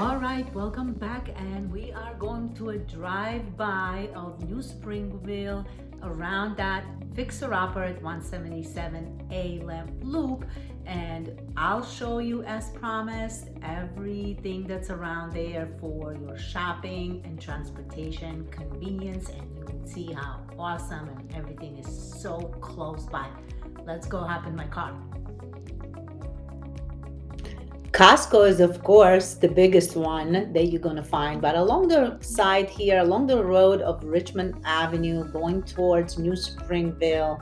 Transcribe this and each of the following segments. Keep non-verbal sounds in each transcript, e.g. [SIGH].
All right, welcome back and we are going to a drive-by of New Springville around that fixer-upper at 177 A-Lamp Loop and I'll show you as promised everything that's around there for your shopping and transportation convenience and you can see how awesome and everything is so close by. Let's go hop in my car. Costco is of course the biggest one that you're going to find. But along the side here along the road of Richmond Avenue going towards New Springville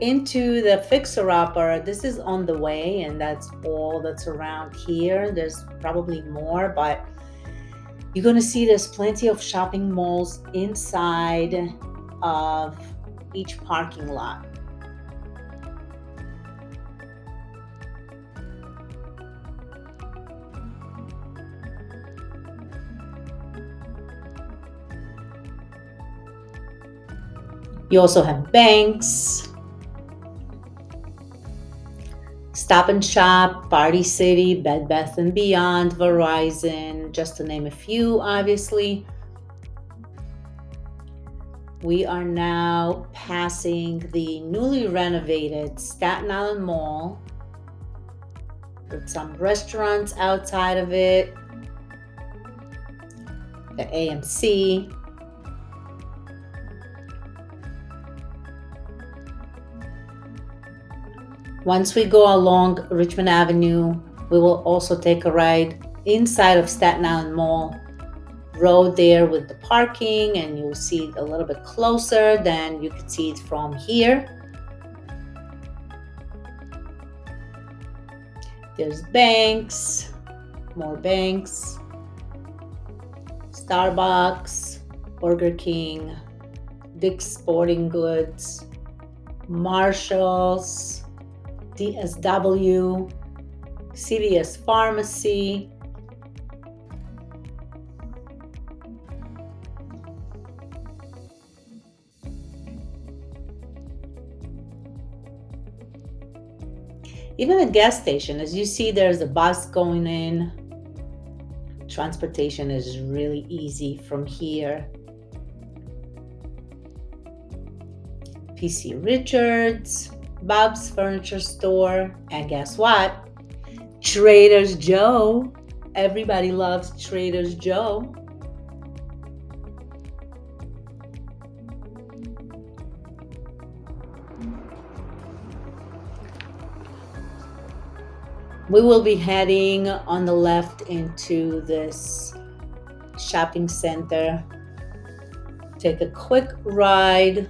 into the fixer-upper this is on the way and that's all that's around here. There's probably more but you're going to see there's plenty of shopping malls inside of each parking lot You also have banks, Stop and Shop, Party City, Bed Bath & Beyond, Verizon, just to name a few, obviously. We are now passing the newly renovated Staten Island Mall. With some restaurants outside of it, the AMC, Once we go along Richmond Avenue, we will also take a ride inside of Staten Island Mall road there with the parking and you'll see it a little bit closer than you could see it from here. There's banks, more banks, Starbucks, Burger King, Dick's Sporting Goods, Marshalls, DSW, CVS Pharmacy, even a gas station as you see there's a bus going in. Transportation is really easy from here. PC Richards Bob's Furniture Store, and guess what? Trader's Joe. Everybody loves Trader's Joe. We will be heading on the left into this shopping center. Take a quick ride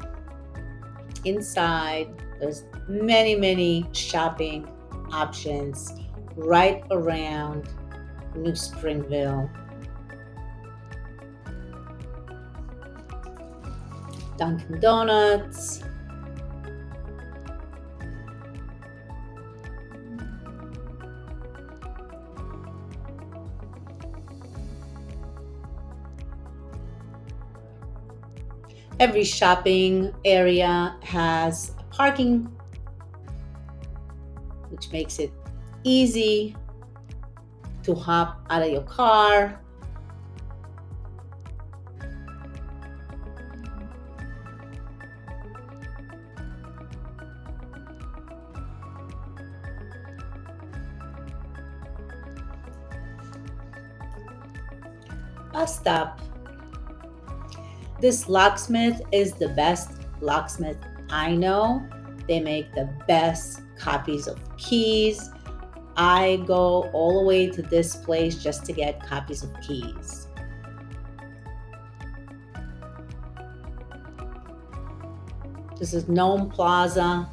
inside. There's many, many shopping options right around New Springville. Dunkin' Donuts. Every shopping area has parking which makes it easy to hop out of your car. Bus stop. This locksmith is the best locksmith I know. They make the best copies of keys. I go all the way to this place just to get copies of keys. This is Nome Plaza.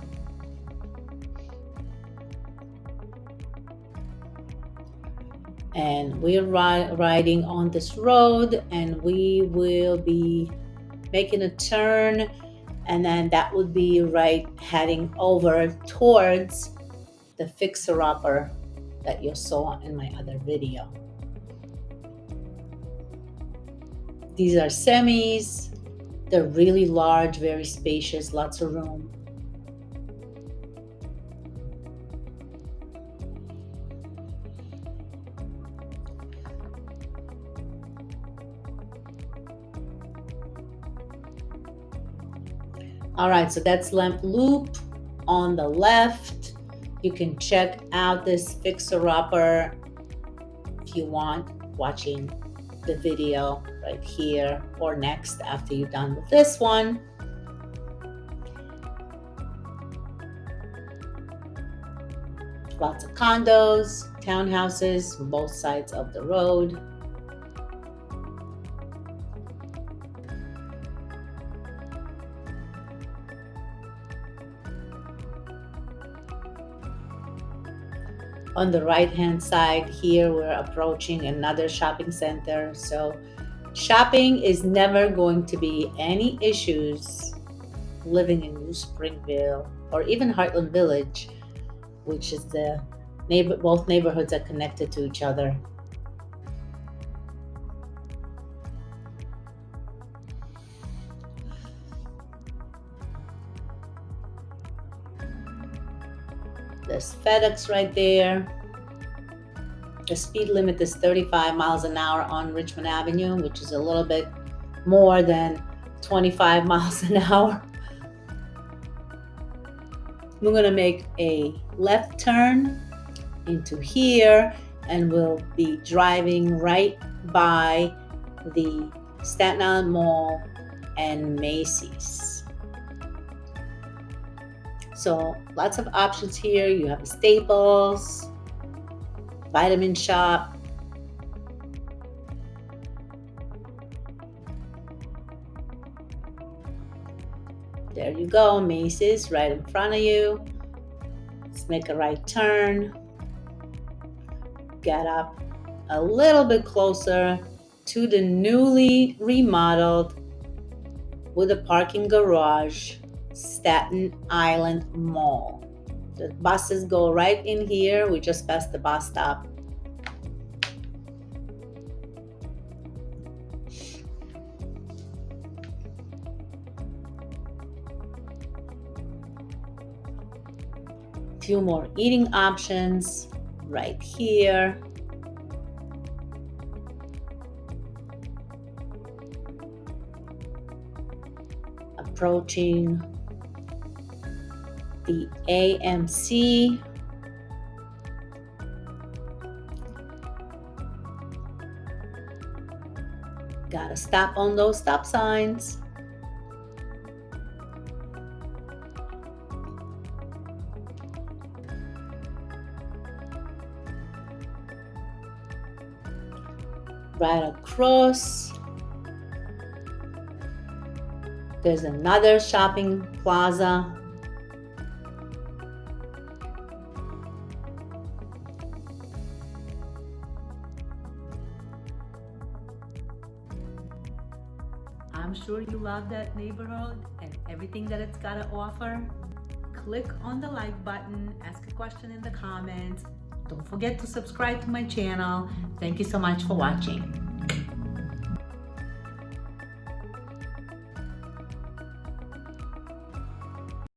And we're ri riding on this road and we will be making a turn and then that would be right heading over towards the fixer-upper that you saw in my other video. These are semis. They're really large, very spacious, lots of room. All right, so that's Lamp Loop on the left. You can check out this fixer-upper if you want, watching the video right here or next after you're done with this one. Lots of condos, townhouses, both sides of the road. On the right hand side here we're approaching another shopping center. So shopping is never going to be any issues living in new springville or even heartland village which is the neighbor both neighborhoods are connected to each other There's FedEx right there. The speed limit is 35 miles an hour on Richmond Avenue, which is a little bit more than 25 [LAUGHS] miles an hour. We're gonna make a left turn into here and we'll be driving right by the Staten Island Mall and Macy's. So lots of options here. You have Staples, Vitamin Shoppe. There you go, Macy's right in front of you. Let's make a right turn. Get up a little bit closer to the newly remodeled with a parking garage Staten Island Mall. The buses go right in here. We just passed the bus stop. Few more eating options right here. Approaching the AMC. Gotta stop on those stop signs. Right across. There's another shopping plaza sure you love that neighborhood and everything that it's got to offer. Click on the like button, ask a question in the comments. Don't forget to subscribe to my channel. Thank you so much for watching.